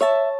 you